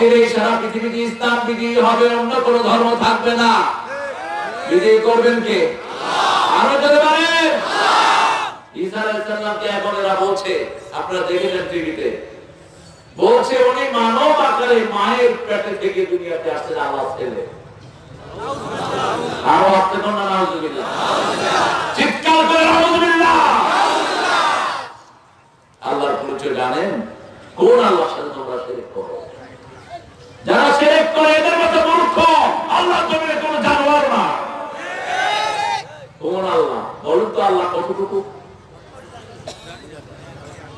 অচিরেই সারা পৃথিবীতে ইসলাম বিজয়ী হবে, অন্য কোন ধর্ম থাকবে না। বিজয়ী করবেন কে? আরও যদি পারেন আল্লাহর পরিচয় জানেন? কোন আল্লাহর সাথে তোমরা শিরক করো? যারা শিরক করে এদের মতো মূর্খ আল্লাহ জমিনে কোনো জানোয়ার না। কোন আল্লাহ, বলুন তো আল্লাহ কতটুকু?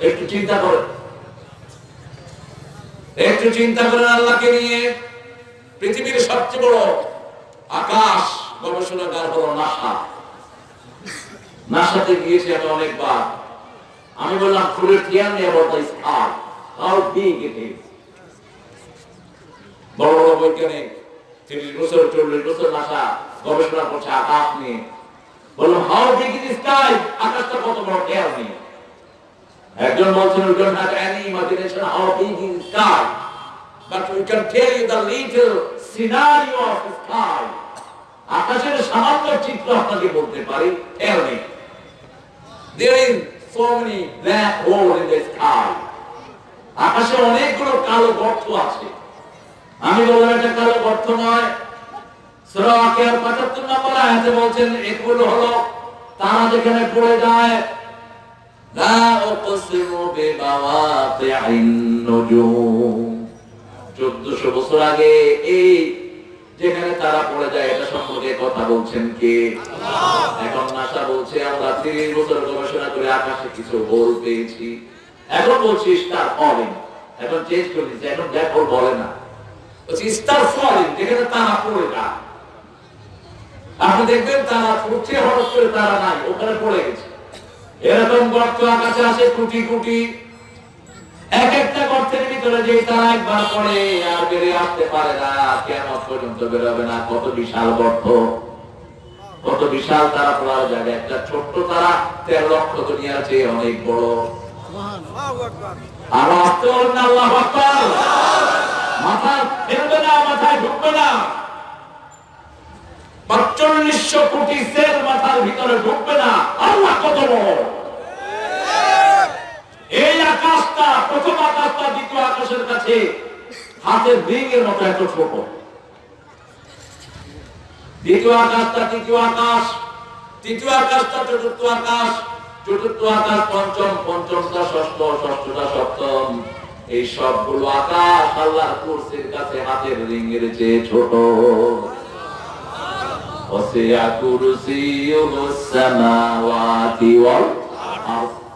একটু চিন্তা করেন। একটু চিন্তা করেন আল্লাহকে নিয়ে। পৃথিবীর সবচেয়ে বড় আকাশ গবেষণাগার হলো নাসা। নাসাতে গিয়েছি আমি অনেকবার। আমি বললাম, ফুলের টিয়ার নিয়ে বলতে হাউ বিগ ইট ইজ বড় বড় বৈজ্ঞানিক বছর, চল্লিশ বছর ভাষা গবেষণা করছে আকাশ নিয়ে। বলল হাউ ডিগ্রি দিস কাই আকাশটা কত বড়? দেয়াল নেই। একজন বলছেন ওই জন্য ঢাকা এনি সিনারিও অফ আকাশের সামান্য চিত্র আপনাকে বলতে পারি দেয়াল নেই। দেয়ার ইজ সো আকাশে অনেকগুলো কালো গর্ত আছে। আমি এটা কারও অর্থ নয়। আকিয়ার 75 নম্বর আয়াতে বলছেন এগুলো হলো তারা যেখানে পড়ে যায় বছর আগে এই যেখানে তারা পড়ে যায় এটা সম্পর্কে কথা বলছেন কে? এখন নাসা বলছে আমরা 30 বছর গবেষণা করে আকাশে কিছু বল পেয়েছি। এখন বলছিস তার অবিন এখন চেঞ্জ করে এখন দেখো বলে না। বলছি যেখানে তারা পড়ে যায় আপনি দেখবেন তারা হঠাৎ করে তারা নাই ওখানে পড়ে গেছে। এরকম গর্ত আকাশে আসে কোটি কোটি। এক একটা গর্তের ভিতরে যে তারা একবার পড়ে আর বেরিয়ে আসতে পারে না কেমন পর্যন্ত বেরোবে না। কত বিশাল গর্ত কত বিশাল তারা পড়ার জায়গা। একটা ছোট্ট তারা তেরো লক্ষ দুনিয়ার চেয়ে অনেক বড়। আর আল্লাহ মাথায় ফেলবে না কোটি সেল মাথার ভিতরে ঢুকবে না। আল্লাহ কত এই আকাশটা, প্রথম আকাশটা, দ্বিতীয় আকাশের কাছে হাতের রিংয়ের মতো এত ছোট। দ্বিতীয় আকাশটা তৃতীয় আকাশ, তৃতীয় আকাশটা চতুর্থ আকাশ চতুর্থ আকাশ পঞ্চম, পঞ্চমটা ষষ্ঠ, ষষ্ঠটা সপ্তম। এই সবগুলো আকাশ আল্লাহর কুরসির কাছে হাতের রিঙের চেয়ে ছোট। ওয়াল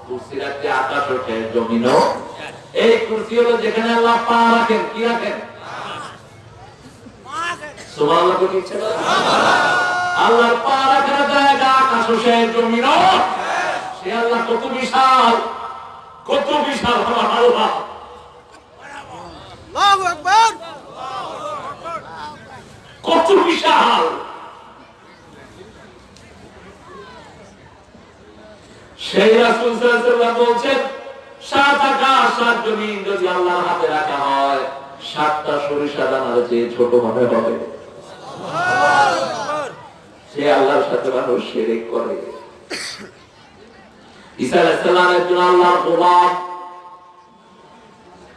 কুরসির আকাশ ওঠে এই কুরসি হলো যেখানে আল্লাহ পা রাখেন, কি রাখেন? আল্লাহর পা রাখার জায়গা আকাশ সে আল্লাহ কত বিশাল কত বিশাল আল্লাহ। কত বিশাল। সেই রাসূল বলছেন সাত আকাশ সাত জমিন যদি আল্লাহর হাতে রাখা হয়, সাতটা সরিষা দানার চেয়ে ছোট মনে হবে। সে আল্লাহর সাথে মানুষ শিরিক করে। ঈসা আলাইহিস একজন আল্লাহর গোলাম।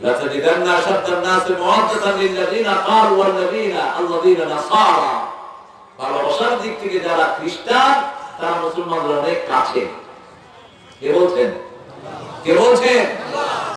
لتجدن أشد الناس مودة للذين قالوا والذين الذين نصارى ভালোবাসার দিক থেকে যারা খ্রিস্টান তারা মুসলমানদের অনেক কাছে কে বলছেন কে বলছেন